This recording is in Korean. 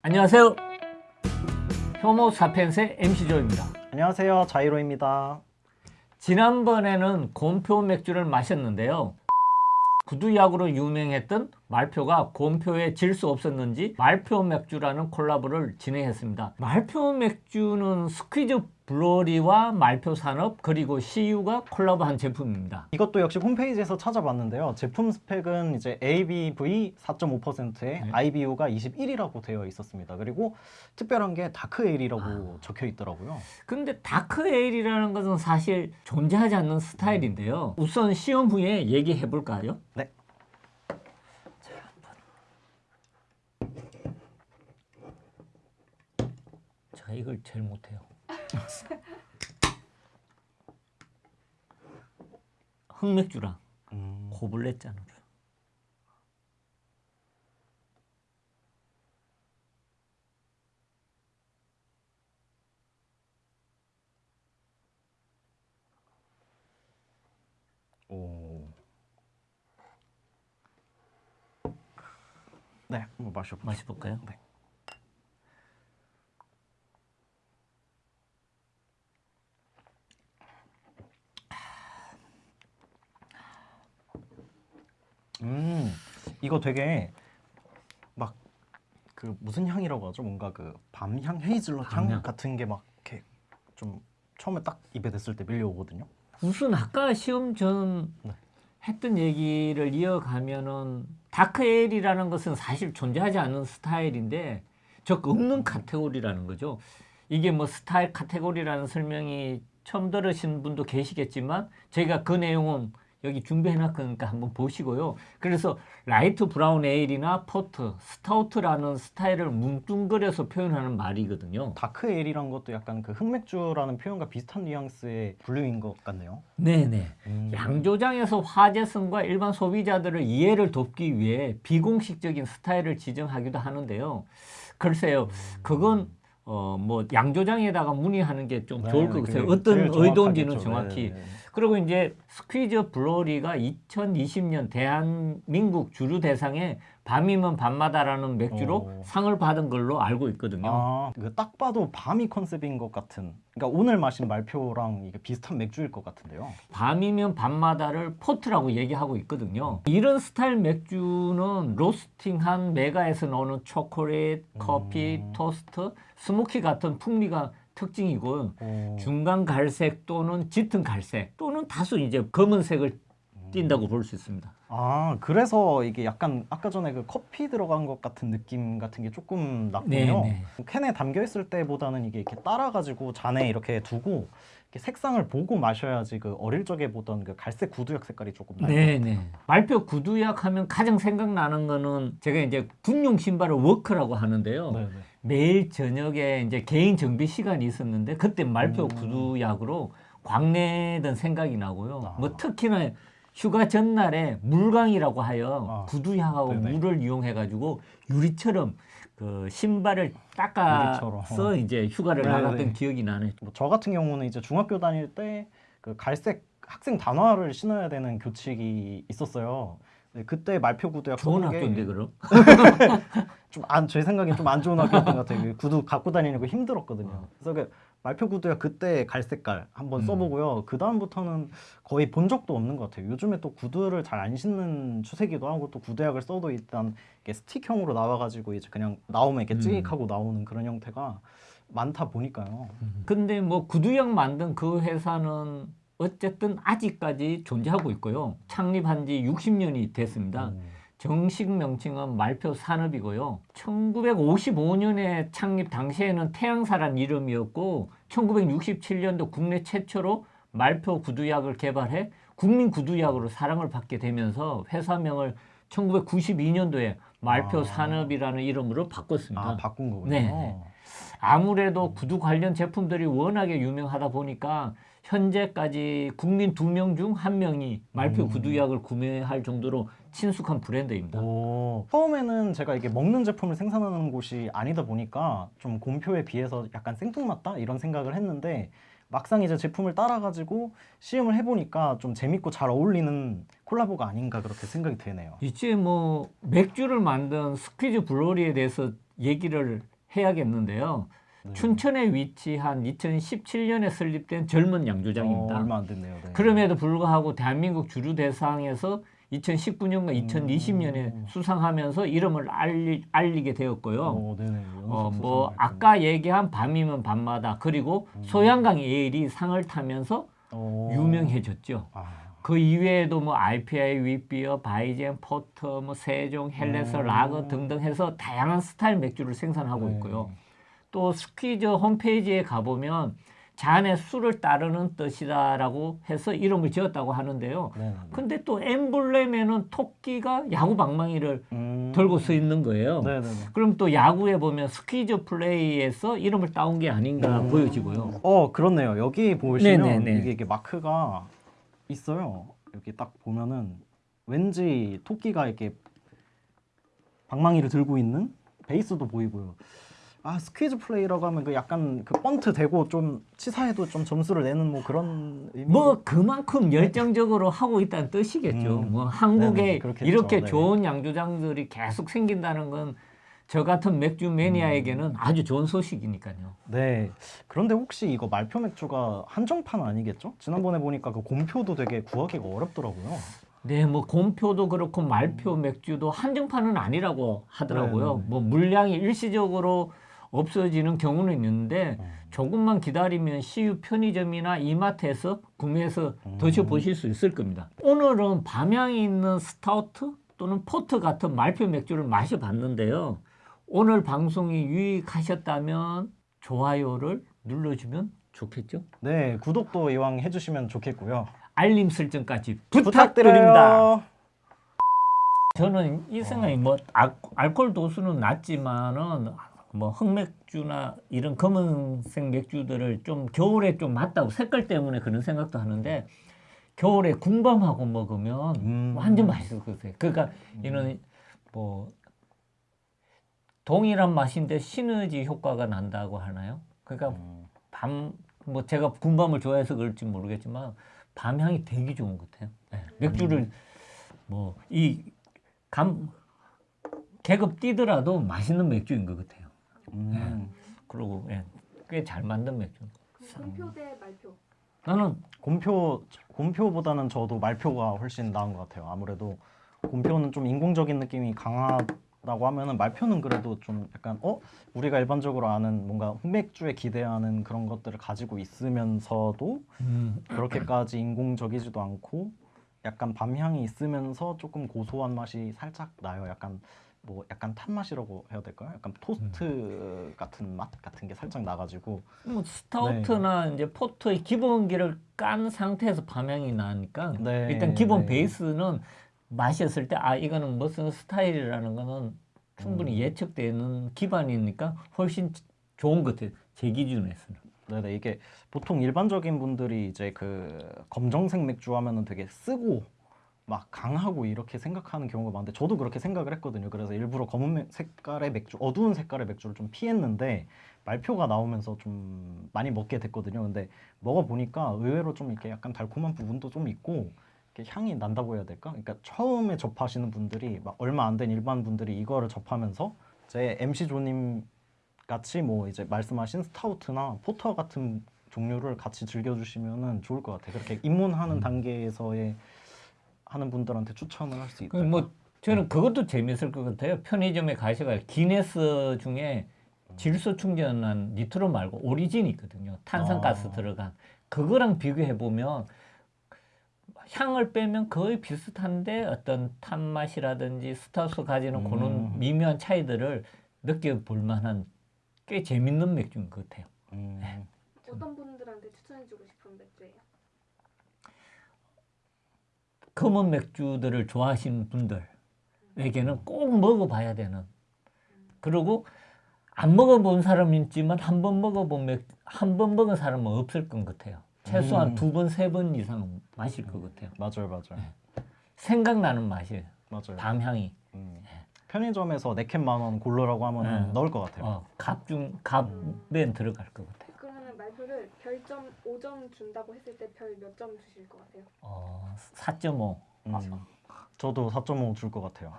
안녕하세요. 효모 사펜스의 MC조입니다. 안녕하세요 자이로입니다 지난번에는 곰표 맥주를 마셨는데요. 구두약으로 유명했던 말표가 곰표에 질 수 없었는지 말표 맥주라는 콜라보를 진행했습니다. 말표 맥주는 스퀴즈 블로리와 말표 산업 그리고 CU가 콜라보한 제품입니다. 이것도 역시 홈페이지에서 찾아봤는데요 제품 스펙은 이제 ABV 4.5%에 네. IBU가 21이라고 되어 있었습니다 그리고 특별한 게 dark ale이라고 적혀 있더라고요 근데 dark ale이라는 것은 사실 존재하지 않는 스타일인데요. 우선 시험 후에 얘기해 볼까요? 네 자, 이걸 제일 못해요. 흑맥주랑 음, goblet 잔으로. 오. 네 한번 마셔보죠 마셔볼까요? 네. 음 이거 되게 막 그 무슨 향이라고 하죠? 뭔가 그 밤향 헤이즐넛 향 밤향. 같은 게 막 이렇게 좀 처음에 딱 입에 댔을 때 밀려오거든요. 우선 아까 시험 전 네. 했던 얘기를 이어가면은 dark ale이라는 것은 사실 존재하지 않는 스타일인데 즉 없는 카테고리라는 거죠. 이게 뭐 스타일 카테고리라는 설명이 처음 들으신 분도 계시겠지만 저희가 그 내용은 여기 준비해놨으니까 한번 보시고요. 그래서 light brown ale이나 porter, stout라는 스타일을 뭉뚱그려서 표현하는 말이거든요. dark ale이란 것도 약간 그 흑맥주라는 표현과 비슷한 뉘앙스의 분류인 것 같네요. 네네. 음. 양조장에서 화제성과 일반 소비자들을 이해를 돕기 위해 비공식적인 스타일을 지정하기도 하는데요. 글쎄요, 그건 어 뭐 양조장에다가 문의하는 게 좀 네, 좋을 것 같아요. 어떤 의도인지는 정확하겠죠. 정확히. 네, 네, 네. 그리고 이제 스퀴즈 브루어리가 2020년 대한민국 주류 대상에 밤이면 밤마다라는 맥주로 오. 상을 받은 걸로 알고 있거든요. 아, 그 딱 봐도 밤이 컨셉인 것 같은. 그러니까 오늘 마신 말표랑 이게 비슷한 맥주일 것 같은데요. 밤이면 밤마다를 porter라고 얘기하고 있거든요. 이런 스타일 맥주는 로스팅한 맥아에서 나오는 초콜릿, 커피, 음. 토스트, smoky 같은 풍미가 특징이고 오. 중간 갈색 또는 짙은 갈색 또는 다소 이제 검은색을 띈다고 볼 수 있습니다. 아, 그래서 이게 약간 아까 전에 그 커피 들어간 것 같은 느낌 같은 게 조금 났군요. 네, 캔에 담겨 있을 때보다는 이게 이렇게 따라가지고 잔에 이렇게 두고 이렇게 색상을 보고 마셔야지 그 어릴 적에 보던 그 갈색 구두약 색깔이 조금 나요. 네네. 말표 구두약 하면 가장 생각나는 거는 제가 이제 군용 신발을 워크라고 하는데요. 네, 네. 매일 저녁에 이제 개인 정비 시간이 있었는데 그때 말표 음. 구두약으로 광내던 생각이 나고요. 아. 뭐 특히나 휴가 전날에 물광이라고 하여 아. 구두약하고 네네. 물을 이용해 가지고 유리처럼 그 신발을 닦아서. 이제 휴가를 네네. 나갔던 기억이 나네. 뭐저 같은 경우는 이제 중학교 다닐 때 그 갈색 학생 단화를 신어야 되는 교칙이 있었어요. 네, 그때 말표 구두약 좋은 학교인데 그럼? 좀안 제 생각엔 좀 안 좋은 학교였던 것 같아요. 그 구두 갖고 다니는 거 힘들었거든요. 그래서 그 말표 구두약 그때 갈색깔 한번 음. 써보고요. 그 다음부터는 거의 본 적도 없는 것 같아요. 요즘에 또 구두를 잘 안 신는 추세기도 하고 또 구두약을 써도 일단 이게 스틱형으로 나와가지고 이제 그냥 나오면 이렇게 음. 찌익하고 나오는 그런 형태가 많다 보니까요. 근데 뭐 구두약 만든 그 회사는 어쨌든 아직까지 존재하고 있고요. 창립한 지 60년이 됐습니다. 음. 정식 명칭은 말표 산업이고요. 1955년에 창립 당시에는 태양사란 이름이었고 1967년도 국내 최초로 말표 구두약을 개발해 국민 구두약으로 사랑을 받게 되면서 회사명을 1992년도에 말표 아. 산업이라는 이름으로 바꿨습니다. 아 바꾼 거군요. 네, 네. 아무래도 구두 관련 제품들이 워낙에 유명하다 보니까 현재까지 국민 두 명 중 한 명이 말표 음. 구두약을 구매할 정도로 친숙한 브랜드입니다. 오, 처음에는 제가 이게 먹는 제품을 생산하는 곳이 아니다 보니까 좀 곰표에 비해서 약간 생뚱맞다 이런 생각을 했는데 막상 이제 제품을 따라가지고 시음을 해보니까 좀 재밌고 잘 어울리는 콜라보가 아닌가 그렇게 생각이 되네요. 이제 뭐 맥주를 만든 스퀴즈 블로리에 대해서 얘기를 해야겠는데요. 네. 춘천에 위치한 2017년에 설립된 젊은 양조장입니다. 어, 얼마 안 됐네요. 네. 그럼에도 불구하고 대한민국 주류 대상에서 2019년과 2020년에 음. 수상하면서 이름을 알리, 알리게 되었고요. 어, 네네. 연속 어, 뭐 아까 얘기한 밤이면 밤마다 그리고 음. 소양강 에일이 상을 타면서 어. 유명해졌죠. 아, 그 이외에도 뭐 IPA, witbier, Weizen, porter, 뭐 saison, Helles, 음. 라거 등등 해서 다양한 스타일 맥주를 생산하고 네. 있고요. 또 스퀴즈 홈페이지에 가보면 잔에 술을 따르는 뜻이다라고 해서 이름을 지었다고 하는데요. 네 네. 근데 또 엠블렘에는 토끼가 야구 방망이를 음. 들고 서 있는 거예요. 네네네. 그럼 또 야구에 보면 스퀴즈 플레이에서 이름을 따온 게 아닌가 보여지고요. 어 그렇네요. 여기 보시면. 이게, 이게 마크가 있어요. 여기 딱 보면은 왠지 토끼가 이렇게 방망이를 들고 있는 베이스도 보이고요. 아 스퀴즈 플레이라고 하면 그 약간 그 번트 대고 좀 치사해도 좀 점수를 내는 뭐 그런 의미. 뭐 그만큼 열정적으로 하고 있다는 뜻이겠죠. 음. 뭐 한국에 네네, 그렇겠죠. 이렇게 네. 좋은 양조장들이 계속 생긴다는 건 저 같은 맥주 매니아에게는 아주 좋은 소식이니까요. 네. 그런데 혹시 이거 말표 맥주가 한정판 아니겠죠? 지난번에 보니까 그 곰표도 되게 구하기가 어렵더라고요. 네, 뭐 곰표도 그렇고 말표 맥주도 한정판은 아니라고 하더라고요. 네네네. 뭐 물량이 일시적으로 없어지는 경우는 있는데 음. 조금만 기다리면 CU 편의점이나 이마트에서 구매해서 음. 드셔보실 수 있을 겁니다. 오늘은 밤향이 있는 stout 또는 porter 같은 말표 맥주를 마셔봤는데요. 오늘 방송이 유익하셨다면 좋아요를 눌러주면 좋겠죠? 네, 구독도 이왕 해주시면 좋겠고요. 알림 설정까지 부탁드립니다. 저는 이 생각이 뭐 알, 알코올 도수는 낮지만은 뭐 흑맥주나 이런 검은색 맥주들을 좀 겨울에 좀 맞다고 색깔 때문에 그런 생각도 하는데 겨울에 군밤하고 먹으면 음. 완전 맛있을 것 같아요. 그러니까 이는 뭐 동일한 맛인데 시너지 효과가 난다고 하나요? 그러니까 음. 밤뭐 제가 군밤을 좋아해서 그럴지 모르겠지만 밤 향이 되게 좋은 것 같아요. 네. 맥주를 뭐 이 감 계급 뛰더라도 맛있는 맥주인 것 같아요. 음. 그리고 예, 꽤잘 만든 맥주. 곰표 대 말표. 나는 곰표 곰표보다는 저도 말표가 훨씬 나은 것 같아요. 아무래도 곰표는 좀 인공적인 느낌이 강하다고 하면은 말표는 그래도 좀 약간 어 우리가 일반적으로 아는 뭔가 흑맥주에 기대하는 그런 것들을 가지고 있으면서도 음, 그렇게까지 인공적이지도 않고 약간 밤향이 있으면서 조금 고소한 맛이 살짝 나요. 약간 뭐 약간 탄 맛이라고 해야 될까요? 약간 토스트 같은 맛 같은 게 살짝 나가지고 뭐 스타우트나 이제 포터의 기본기를 깐 상태에서 밤향이 나니까 네, 일단 기본 네. 베이스는 마셨을 때 아 이거는 무슨 스타일이라는 거는 충분히 음. 예측되는 기반이니까 훨씬 좋은 것 같아요. 제 기준에서는. 네네 이게 보통 일반적인 분들이 이제 그 검정색 맥주 하면은 되게 쓰고 막 강하고 이렇게 생각하는 경우가 많은데 저도 그렇게 생각을 했거든요. 그래서 일부러 검은 맥- 색깔의 맥주, 어두운 색깔의 맥주를 좀 피했는데 말표가 나오면서 좀 많이 먹게 됐거든요. 근데 먹어 보니까 의외로 좀 이렇게 약간 달콤한 부분도 좀 있고 이렇게 향이 난다고 해야 될까? 그러니까 처음에 접하시는 분들이 막 얼마 안 된 일반 분들이 이거를 접하면서 제 MC 조님 같이 뭐 이제 말씀하신 스타우트나 포터 같은 종류를 같이 즐겨주시면은 좋을 것 같아요. 그렇게 입문하는 단계에서의 하는 분들한테 추천을 할 수 있다. 그뭐 저는 그것도 재밌을 것 같아요. 편의점에 가셔가 기네스 중에 질소 충전한 니트로 말고 오리진이 있거든요. 탄산가스 아. 들어간 그거랑 비교해 보면 향을 빼면 거의 비슷한데 어떤 탄 맛이라든지 스타스 가지는 그런 음. 미묘한 차이들을 느껴볼 만한 꽤 재밌는 맥주인 것 같아요. 음, 어떤 분들한테 추천해주고 싶은 맥주예요? 검은 맥주들을 좋아하시는 분들에게는 꼭 먹어봐야 되는 그리고 안 먹어본 사람이 있지만 한 번 먹어본 맥, 한번 먹은 사람은 없을 것 같아요. 최소한 음. 두 번, 세 번 이상은 마실 것 같아요. 맞아요, 맞아요, 생각나는 맛이에요. 맞아요. 밤향이. 음. 편의점에서 네캔 만원 골라라고 하면 네. 넣을 것 같아요. 어, 갑중, 갑엔 들어갈 것 같아요. 별점 5점 준다고 했을 때 별 몇 점 주실 것 같아요? 어, 4.5. 음, 저도 4.5 줄 것 같아요.